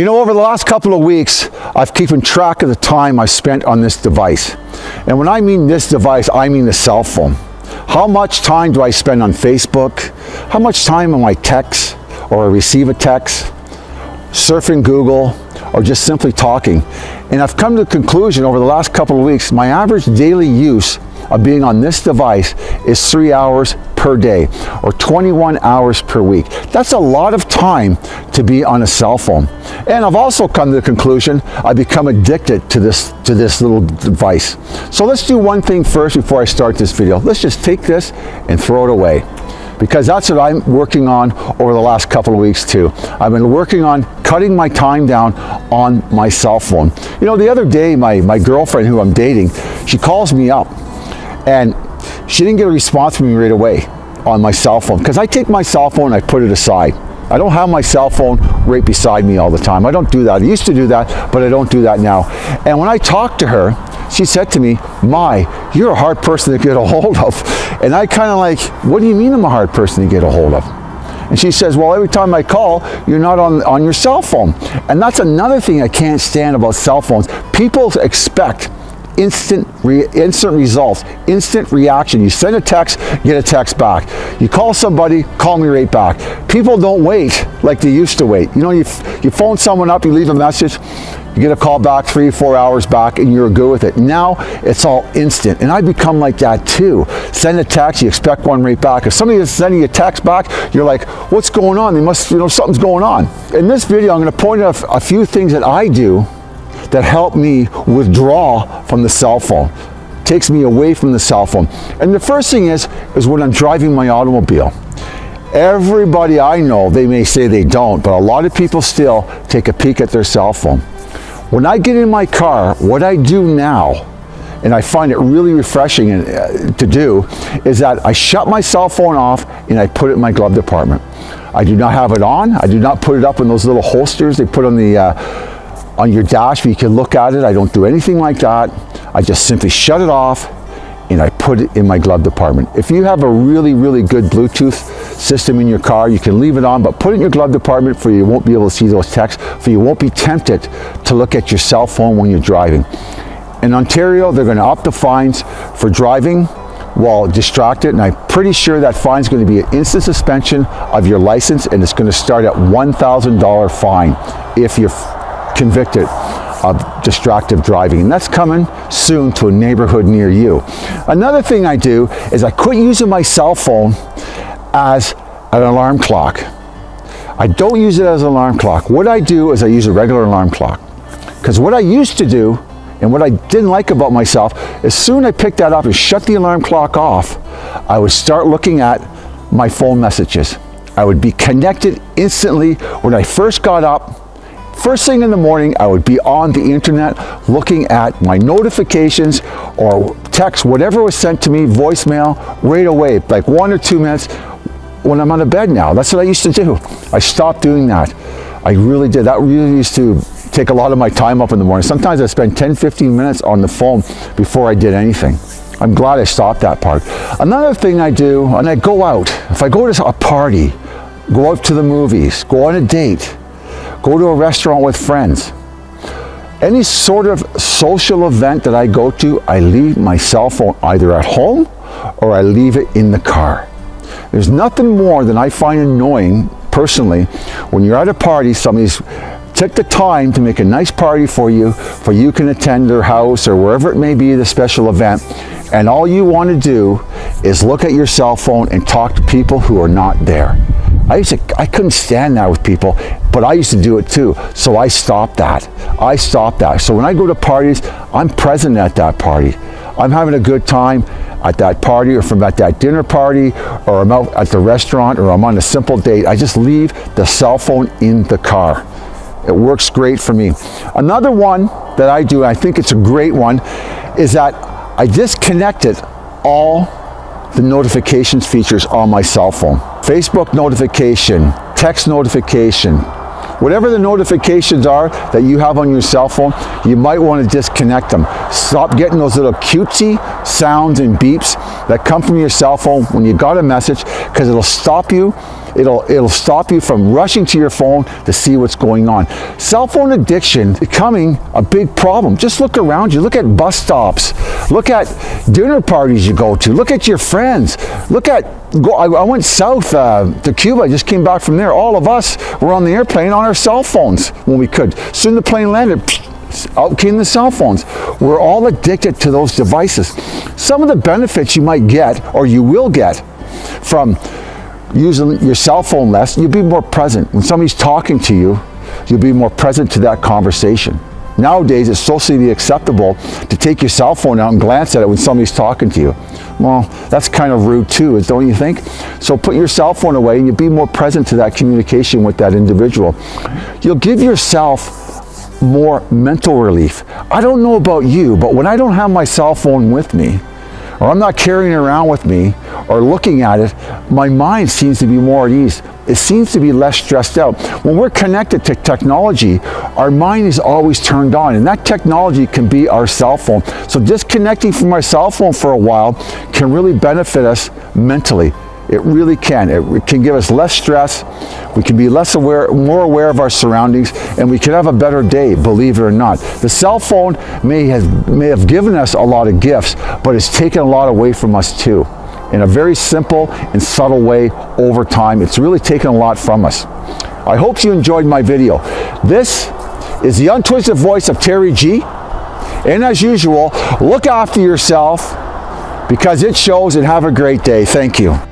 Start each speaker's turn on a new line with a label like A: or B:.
A: You know, over the last couple of weeks, I've keeping track of the time I've spent on this device. And when I mean this device, I mean the cell phone. How much time do I spend on Facebook? How much time am I text or I receive a text, surfing Google, or just simply talking? And I've come to the conclusion over the last couple of weeks, my average daily use of being on this device is three hours per day or 21 hours per week. That's a lot of time to be on a cell phone. And I've also come to the conclusion I become addicted to this, to this little device. So let's do one thing first before I start this video. Let's just take this and throw it away because that's what I'm working on over the last couple of weeks too. I've been working on cutting my time down on my cell phone. You know, the other day, my, my girlfriend who I'm dating, she calls me up and she didn't get a response from me right away on my cell phone because I take my cell phone I put it aside. I don't have my cell phone right beside me all the time. I don't do that. I used to do that, but I don't do that now. And when I talked to her, she said to me, My, you're a hard person to get a hold of. And I kind of like, What do you mean I'm a hard person to get a hold of? And she says, well, every time I call, you're not on, on your cell phone. And that's another thing I can't stand about cell phones. People expect instant, re instant results, instant reaction. You send a text, get a text back. You call somebody, call me right back. People don't wait like they used to wait. You know, you, you phone someone up, you leave a message, you get a call back three, four hours back, and you're good with it. Now, it's all instant. And I become like that too. Send a text, you expect one right back. If somebody is sending you a text back, you're like, what's going on? They must, you know, something's going on. In this video, I'm gonna point out a few things that I do that help me withdraw from the cell phone takes me away from the cell phone and the first thing is is when I'm driving my automobile everybody I know they may say they don't but a lot of people still take a peek at their cell phone when I get in my car what I do now and I find it really refreshing uh, to do is that I shut my cell phone off and I put it in my glove compartment. I do not have it on. I do not put it up in those little holsters they put on the uh, on your dash where you can look at it. I don't do anything like that. I just simply shut it off and I put it in my glove compartment. If you have a really, really good Bluetooth system in your car, you can leave it on, but put it in your glove compartment for you won't be able to see those texts, for you won't be tempted to look at your cell phone when you're driving. In Ontario, they're gonna up the fines for driving while distracted, and I'm pretty sure that fine is going to be an instant suspension of your license, and it's going to start at $1,000 fine if you're convicted of distracted driving. And that's coming soon to a neighborhood near you. Another thing I do is I quit using my cell phone as an alarm clock. I don't use it as an alarm clock. What I do is I use a regular alarm clock. Because what I used to do, and what I didn't like about myself, as soon as I picked that up and shut the alarm clock off, I would start looking at my phone messages. I would be connected instantly when I first got up First thing in the morning, I would be on the internet looking at my notifications or text, whatever was sent to me, voicemail, right away, like one or two minutes when I'm on the bed now. That's what I used to do. I stopped doing that. I really did. That really used to take a lot of my time up in the morning. Sometimes I spend 10, 15 minutes on the phone before I did anything. I'm glad I stopped that part. Another thing I do, and I go out, if I go to a party, go out to the movies, go on a date, go to a restaurant with friends. Any sort of social event that I go to, I leave my cell phone either at home or I leave it in the car. There's nothing more than I find annoying personally when you're at a party, somebody's took the time to make a nice party for you, for you can attend their house or wherever it may be, the special event, and all you want to do is look at your cell phone and talk to people who are not there. I used to, I couldn't stand that with people, but I used to do it too. So I stopped that. I stopped that. So when I go to parties, I'm present at that party. I'm having a good time at that party or from at that dinner party or I'm out at the restaurant or I'm on a simple date. I just leave the cell phone in the car. It works great for me. Another one that I do, I think it's a great one, is that I disconnected all the notifications features on my cell phone. Facebook notification, text notification, whatever the notifications are that you have on your cell phone, you might want to disconnect them. Stop getting those little cutesy sounds and beeps that come from your cell phone when you got a message because it'll stop you It'll, it'll stop you from rushing to your phone to see what's going on. Cell phone addiction becoming a big problem. Just look around you. Look at bus stops. Look at dinner parties you go to. Look at your friends. Look at, go, I, I went south uh, to Cuba. I just came back from there. All of us were on the airplane on our cell phones when we could. Soon the plane landed, out came the cell phones. We're all addicted to those devices. Some of the benefits you might get or you will get from using your cell phone less, you'll be more present. When somebody's talking to you, you'll be more present to that conversation. Nowadays, it's socially acceptable to take your cell phone out and glance at it when somebody's talking to you. Well, that's kind of rude too, don't you think? So put your cell phone away and you'll be more present to that communication with that individual. You'll give yourself more mental relief. I don't know about you, but when I don't have my cell phone with me, or I'm not carrying around with me, or looking at it, my mind seems to be more at ease. It seems to be less stressed out. When we're connected to technology, our mind is always turned on, and that technology can be our cell phone. So disconnecting from our cell phone for a while can really benefit us mentally. It really can. It can give us less stress. We can be less aware, more aware of our surroundings, and we can have a better day, believe it or not. The cell phone may have, may have given us a lot of gifts, but it's taken a lot away from us too. In a very simple and subtle way over time, it's really taken a lot from us. I hope you enjoyed my video. This is the untwisted voice of Terry G. And as usual, look after yourself because it shows and have a great day. Thank you.